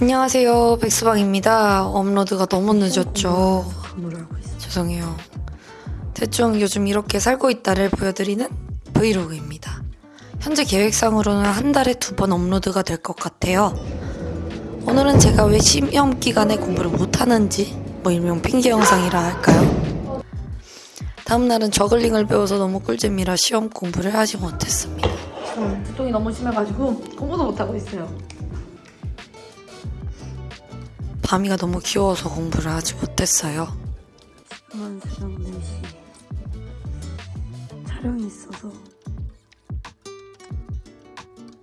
안녕하세요. 백수방입니다. 업로드가 너무 늦었죠? 죄송해요. 대충 요즘 이렇게 살고 있다를 보여드리는 브이로그입니다. 현재 계획상으로는 한 달에 두 번 업로드가 될 것 같아요. 오늘은 제가 왜 시험 기간에 공부를 못하는지 뭐 일명 핑계 영상이라 할까요? 다음날은 저글링을 배워서 너무 꿀잼이라 시험 공부를 하지 못했습니다. 저는 두통이 너무 심해가지고 공부도 못하고 있어요. 밤이가 너무 귀여워서 공부를 하지 못했어요 지금은 새벽 4시. 촬영이 있어서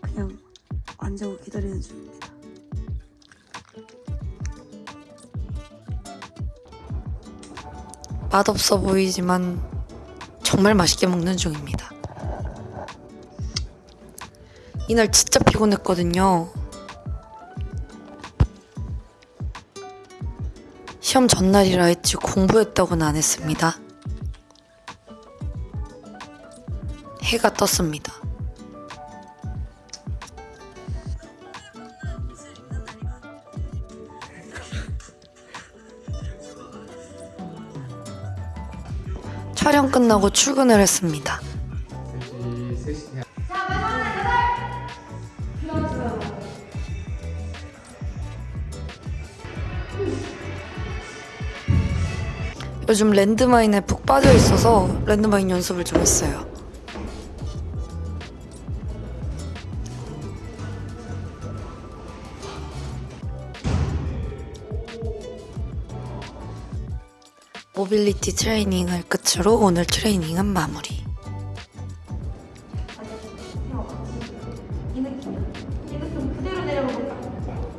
그냥 앉아고 기다리는 중입니다. 맛없어 보이지만 정말 맛있게 먹는 중입니다. 이날 진짜 피곤했거든요. 시험 전날이라 했지 공부했다고는 안 했습니다. 해가 떴습니다. 촬영 끝나고 출근을 했습니다. 3시, 3시 대 요즘 랜드마인에 푹 빠져 있어서 랜드마인 연습을 좀 했어요. 모빌리티 트레이닝을 끝으로 오늘 트레이닝은 마무리.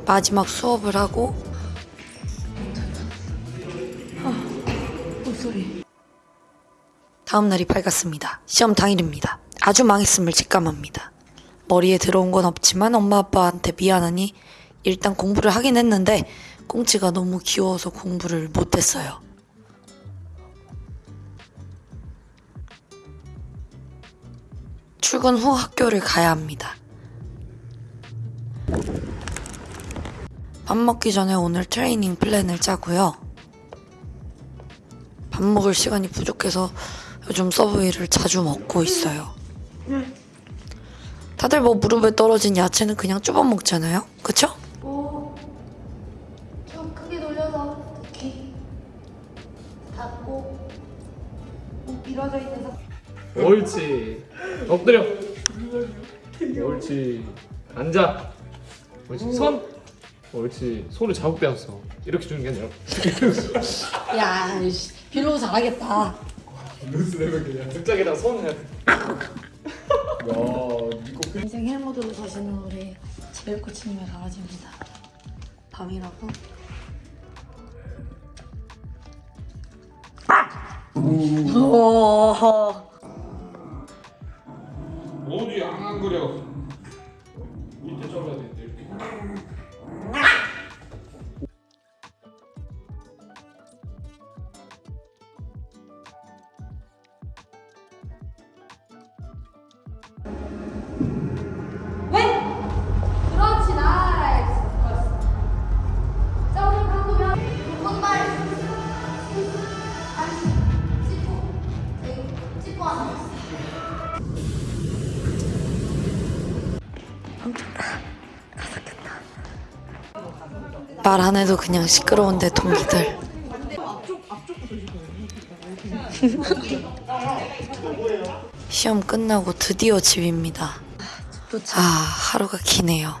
마지막 수업을 하고 목소리. 다음 날이 밝았습니다. 시험 당일입니다. 아주 망했음을 직감합니다. 머리에 들어온 건 없지만 엄마 아빠한테 미안하니 일단 공부를 하긴 했는데 꽁치가 너무 귀여워서 공부를 못했어요. 출근 후 학교를 가야 합니다. 밥 먹기 전에 오늘 트레이닝 플랜을 짜고요. 밥 먹을 시간이 부족해서 요즘 서브웨이를 자주 먹고 있어요. 다들 뭐 무릎에 떨어진 야채는 그냥 쭈어 먹잖아요. 그쵸? 오, 좀 크게 돌려서 귀 닫고 목 밀어져 있는 상태. 옳지 엎드려 옳지 앉아 옳지 손 옳지 손을 자국 빼었어. 이렇게 주는 게 아니라. 야, 빌로우 잘하겠다. 루스 내면 그냥 등짝에다 손 해야 돼. 야, 니꺼 인생 헬모드로 사시는 우리 지벨 코치님의 강아지입니다. 밤이라고. 어디 안 그려 말안 해도 그냥 시끄러운데 동기들. 시험 끝나고 드디어 집입니다. 아, 하루가 기네요.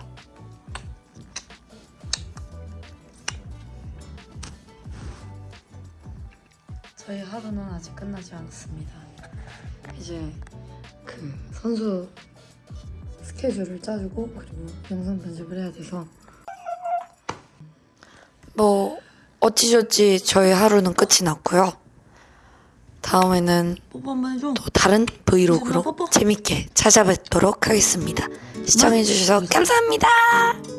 저희 하루는 아직 끝나지 않았습니다. 이제 그 선수 스케줄을 짜주고 그리고 영상 편집을 해야 돼서 뭐 어찌저찌 저희 하루는 끝이 났고요. 다음에는. 또 다른 브이로그로. 재밌게 찾아뵙도록 하겠습니다. 시청해주셔서 감사합니다.